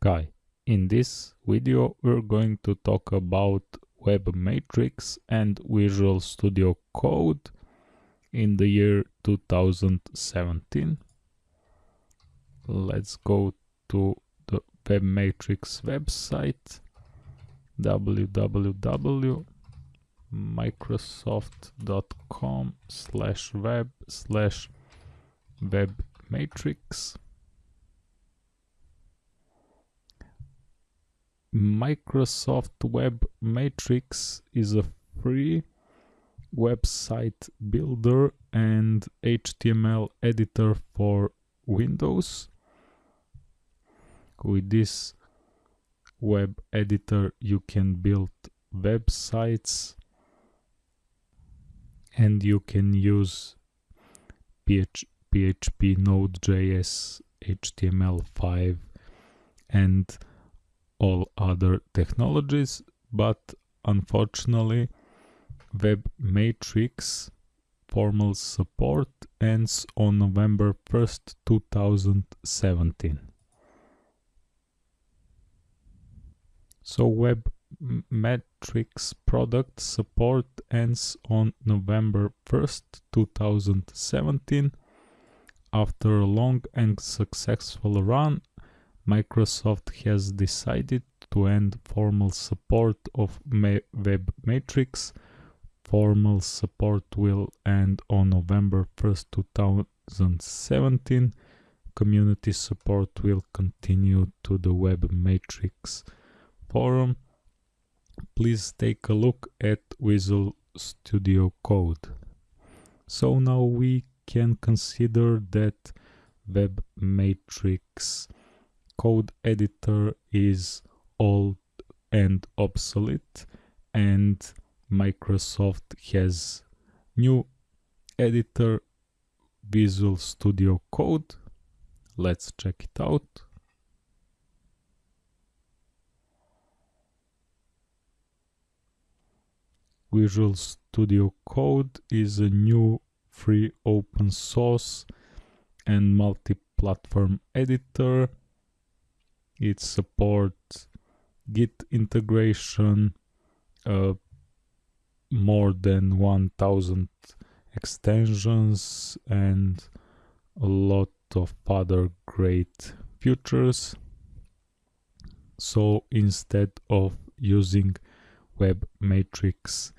Kai. In this video we're going to talk about Web Matrix and Visual Studio Code in the year 2017. Let's go to the Web Matrix website www.microsoft.com slash web slash web Microsoft Web Matrix is a free website builder and HTML editor for Windows. With this web editor you can build websites and you can use PHP, Node.js, HTML5 and all other technologies, but unfortunately Web Matrix formal support ends on November 1st, 2017. So Web Matrix product support ends on November 1st, 2017. After a long and successful run, Microsoft has decided to end formal support of Web Matrix. Formal support will end on November 1st, 2017. Community support will continue to the Web Matrix forum. Please take a look at Visual Studio Code. So now we can consider that Web Matrix code editor is old and obsolete and Microsoft has new editor Visual Studio Code. Let's check it out. Visual Studio Code is a new free open source and multi-platform editor it supports git integration uh, more than 1000 extensions and a lot of other great features. So instead of using web matrix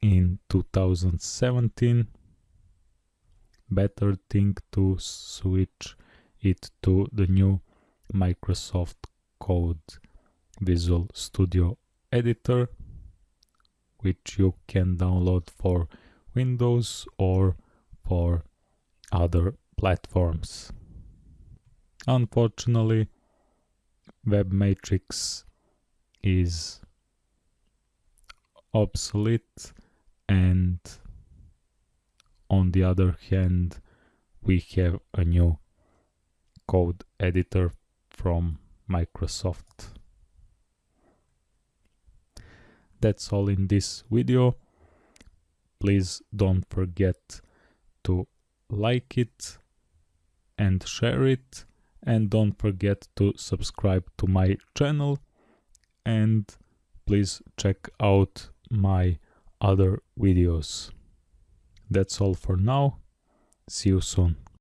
in 2017 better thing to switch it to the new Microsoft Code Visual Studio Editor which you can download for Windows or for other platforms. Unfortunately, Web Matrix is obsolete and on the other hand we have a new code editor from Microsoft. That's all in this video. Please don't forget to like it and share it and don't forget to subscribe to my channel and please check out my other videos. That's all for now. See you soon.